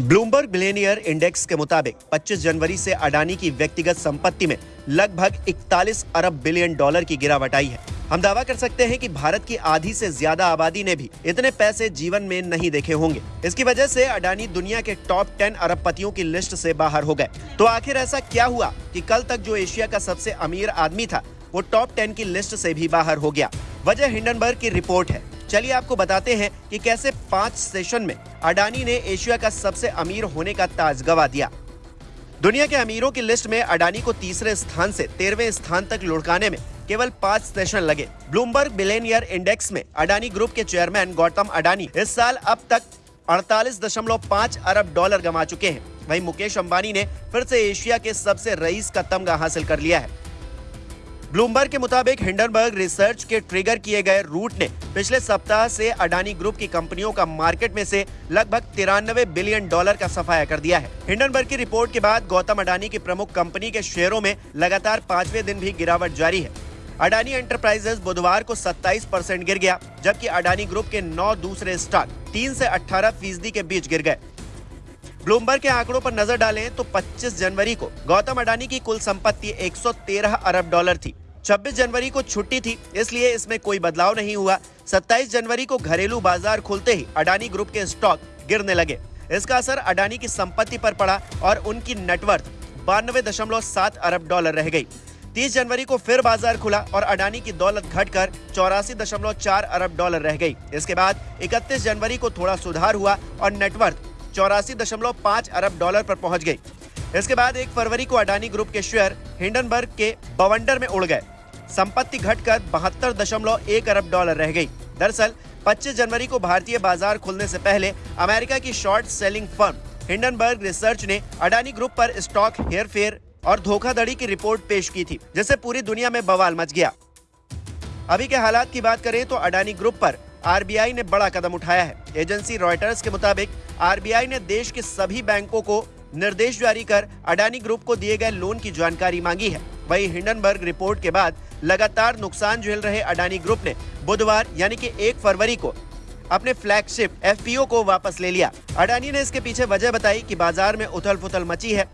Bloomberg billionaire index के मुताबिक 25 जनवरी से अडानी की व्यक्तिगत संपत्ति में लगभग 41 अरब बिलियन डॉलर की गिरावट आई है। हम दावा कर सकते हैं कि भारत की आधी से ज़्यादा आबादी ने भी इतने पैसे जीवन में नहीं देखे होंगे। इसकी वजह से अडानी दुनिया के टॉप 10 अरबपतियों की लिस्ट से बाहर हो गए। तो आखिर ऐसा क्या हुआ कि कल तक जो एशिया का सबसे अमीर आदमी था, वो टॉप टेन की लिस्ट से भी बाहर हो गया। वजह हिंडनबर्ग की रिपोर्ट है। चलिए आपको बताते हैं कि कैसे पाँच सेशन में अडानी ने एशिया का सबसे अमीर होने का ताज गवा दिया। दुनिया के अमीरों की लिस्ट में अडानी को तीसरे स्थान से तेरहवें स्थान तक लुढ़काने में केवल पाँच सेशन लगे। ब्लूमबर्ग बिलेनियर इंडेक्स में अडानी ग्रुप के चेयरमैन गौतम अडानी इस साल अब तक 48.5 अरब डॉलर गंवा चुके हैं। वहीं मुकेश अंबानी ने फिर से एशिया के सबसे रईस का तमगा हासिल कर लिया है। ब्लूमबर्ग के मुताबिक हिंडनबर्ग रिसर्च के ट्रिगर किए गए रूट ने पिछले सप्ताह से अडानी ग्रुप की कंपनियों का मार्केट में से लगभग तिरानवे बिलियन डॉलर का सफाया कर दिया है। हिंडनबर्ग की रिपोर्ट के बाद गौतम अडानी की प्रमुख कंपनी के शेयरों में लगातार पाँचवें दिन भी गिरावट जारी है। अडानी एंटरप्राइजेस बुधवार को 27 परसेंट गिर गया, जबकि अडानी ग्रुप के नौ दूसरे स्टॉक तीन से 18 फ़ीसदी के बीच गिर गए। ब्लूमबर्ग के आंकड़ों पर नज़र डालें तो 25 जनवरी को गौतम अडानी की कुल संपत्ति 113 अरब डॉलर थी। 26 जनवरी को छुट्टी थी, इसलिए इसमें कोई बदलाव नहीं हुआ। 27 जनवरी को घरेलू बाज़ार खुलते ही अडानी ग्रुप के स्टॉक गिरने लगे। इसका असर अडानी की संपत्ति पर पड़ा और उनकी नेटवर्थ बानवे अरब डॉलर रह गई। 30 जनवरी को फिर बाज़ार खुला और अडानी की दौलत घटकर चौरासी दशमलव चार अरब डॉलर रह गई। इसके बाद 31 जनवरी को थोड़ा सुधार हुआ और नेटवर्थ चौरासी दशमलव पाँच अरब डॉलर पर पहुँच गई। इसके बाद एक फरवरी को अडानी ग्रुप के शेयर हिंडनबर्ग के बवंडर में उड़ गए। संपत्ति घटकर बहत्तर दशमलव एक अरब डॉलर रह गई। दरअसल 25 जनवरी को भारतीय बाज़ार खुलने से पहले अमेरिका की short selling firm Hindenburg research ने अडानी ग्रुप पर स्टॉक हेरफेर और धोखाधड़ी की रिपोर्ट पेश की थी, जिससे पूरी दुनिया में बवाल मच गया। अभी के हालात की बात करें तो अडानी ग्रुप पर आरबीआई ने बड़ा कदम उठाया है। एजेंसी रॉयटर्स के मुताबिक आरबीआई ने देश के सभी बैंकों को निर्देश जारी कर अडानी ग्रुप को दिए गए लोन की जानकारी मांगी है। वही हिंडनबर्ग रिपोर्ट के बाद लगातार नुकसान झेल रहे अडानी ग्रुप ने बुधवार, यानी कि एक फरवरी को, अपने फ्लैगशिप एफपीओ को वापस ले लिया। अडानी ने इसके पीछे वजह बताई कि बाज़ार में उथल पुथल मची है।